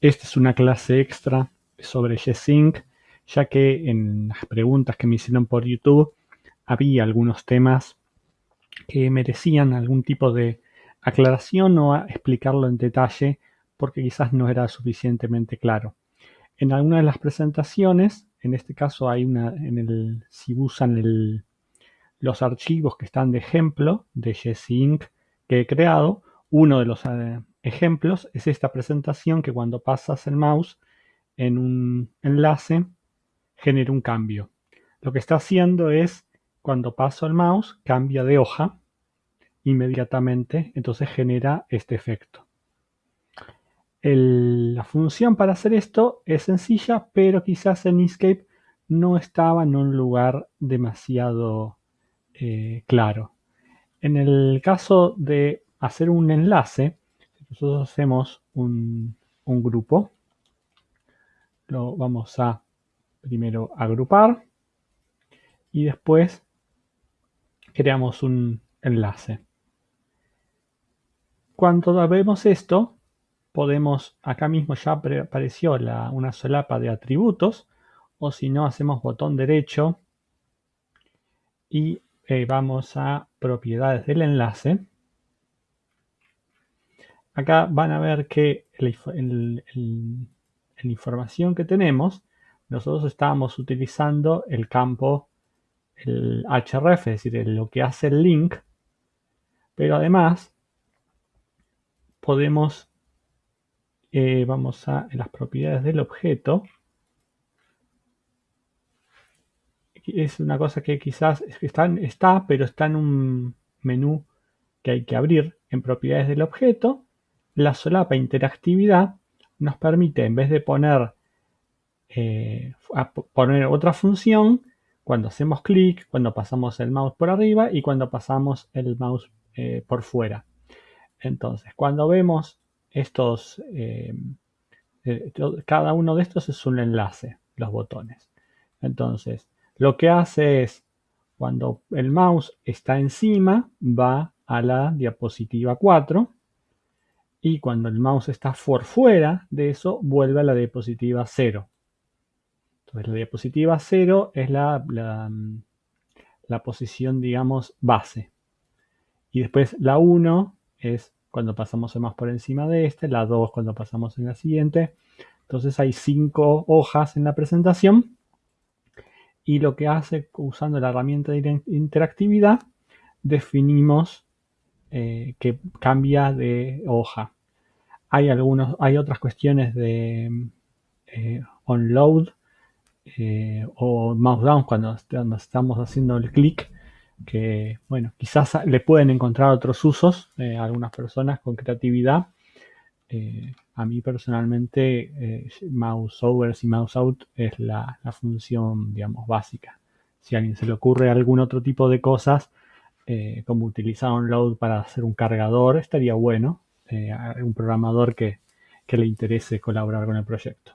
Esta es una clase extra sobre G-Sync, ya que en las preguntas que me hicieron por YouTube había algunos temas que merecían algún tipo de aclaración o explicarlo en detalle porque quizás no era suficientemente claro. En alguna de las presentaciones, en este caso hay una, en el, si usan los archivos que están de ejemplo de G-Sync que he creado, uno de los eh, ejemplos es esta presentación que cuando pasas el mouse en un enlace genera un cambio. Lo que está haciendo es, cuando paso el mouse, cambia de hoja inmediatamente, entonces genera este efecto. la función para hacer esto es sencilla, pero quizás en Inkscape no estaba en un lugar demasiado eh, claro. En el caso de hacer un enlace, nosotros hacemos un, grupo, lo vamos a primero agrupar y después creamos un enlace. Cuando vemos esto, podemos, acá mismo ya apareció una solapa de atributos, o si no, hacemos botón derecho y eh, vamos a propiedades del enlace acá van a ver que en la información que tenemos, nosotros estamos utilizando el campo, el href, es decir, lo que hace el link, pero además podemos, eh, vamos a las propiedades del objeto, es una cosa que quizás está, pero está en un menú que hay que abrir en propiedades del objeto la solapa interactividad nos permite, en vez de poner, eh, poner otra función, cuando hacemos clic, cuando pasamos el mouse por arriba y cuando pasamos el mouse eh, por fuera. Entonces, cuando vemos estos, eh, cada uno de estos es un enlace, los botones. Entonces, lo que hace es, cuando el mouse está encima, va a la diapositiva 4 y cuando el mouse está por fuera de eso, vuelve a la diapositiva 0. Entonces la diapositiva 0 es la, la, posición, digamos, base. Y después la 1 es cuando pasamos el mouse por encima de este, la 2 cuando pasamos en la siguiente. Entonces hay 5 hojas en la presentación. Y lo que hace, usando la herramienta de interactividad, definimos eh, que cambia de hoja. Hay, algunos, hay otras cuestiones de eh, onload eh, o mouse down cuando, estamos haciendo el clic que, bueno, quizás le pueden encontrar otros usos a algunas personas con creatividad. a mí personalmente mouse over y mouse out es la, la, función, digamos, básica. Si a alguien se le ocurre algún otro tipo de cosas, eh, como utilizar Onload para hacer un cargador, estaría bueno. Eh, un programador que, que le interese colaborar con el proyecto.